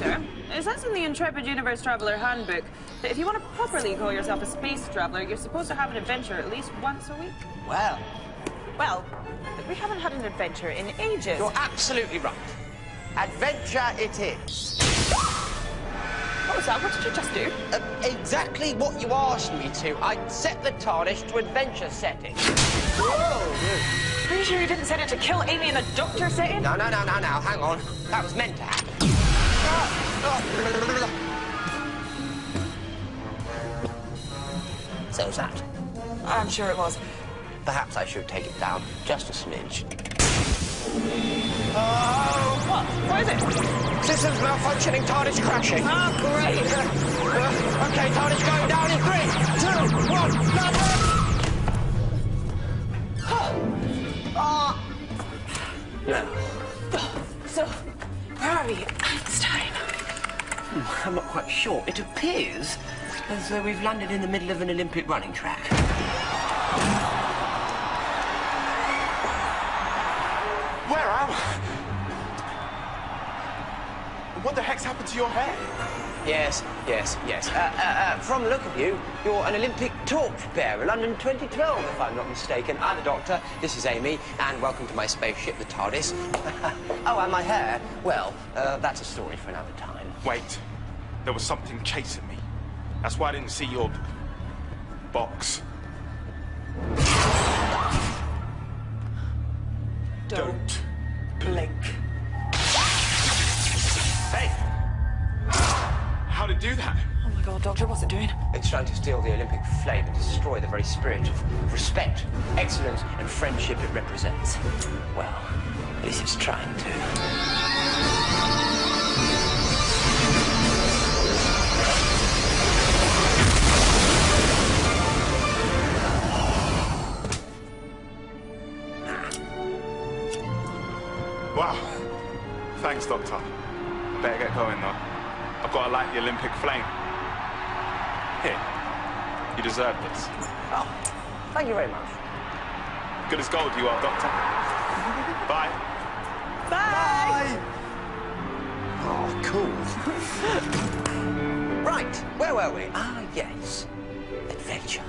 It says in the Intrepid Universe Traveler Handbook that if you want to properly call yourself a space traveler, you're supposed to have an adventure at least once a week. Well, Well, we haven't had an adventure in ages. you're absolutely right. Adventure it is. What was that? What did you just do? Uh, exactly what you asked me to. I set the TARDIS to adventure setting. Oh! Are you sure you didn't set it to kill Amy in the doctor setting? No, no, no, no, no. Hang on. That was meant to happen. So's that. I'm sure it was. Perhaps I should take it down just a smidge. Oh! What? What is it? Systems malfunctioning, TARDIS crashing. Oh, great. Uh, uh okay, TARDIS going down in three, two, one, nothing. now. Uh, so, where are we? Einstein. I'm not quite sure. It appears as though we've landed in the middle of an Olympic running track. Where am I? What the heck's happened to your hair? Yes, yes, yes. Uh, uh, uh, from the look of you, you're an Olympic torchbearer, London 2012, if I'm not mistaken. I'm the Doctor, this is Amy, and welcome to my spaceship, the TARDIS. oh, and my hair, well, uh, that's a story for another time. Wait, there was something chasing me. That's why I didn't see your box. Don't blink. Do that? Oh my god, Doctor, what's it doing? It's trying to steal the Olympic flame and destroy the very spirit of respect, excellence, and friendship it represents. Well, at least it's trying to. Wow. Thanks, Doctor. Better get going, though. I've got to light the Olympic flame. Here. You deserve this. Oh, thank you very much. Good as gold you are, Doctor. Bye. Bye! Oh, cool. right, where were we? Ah, yes. Adventure.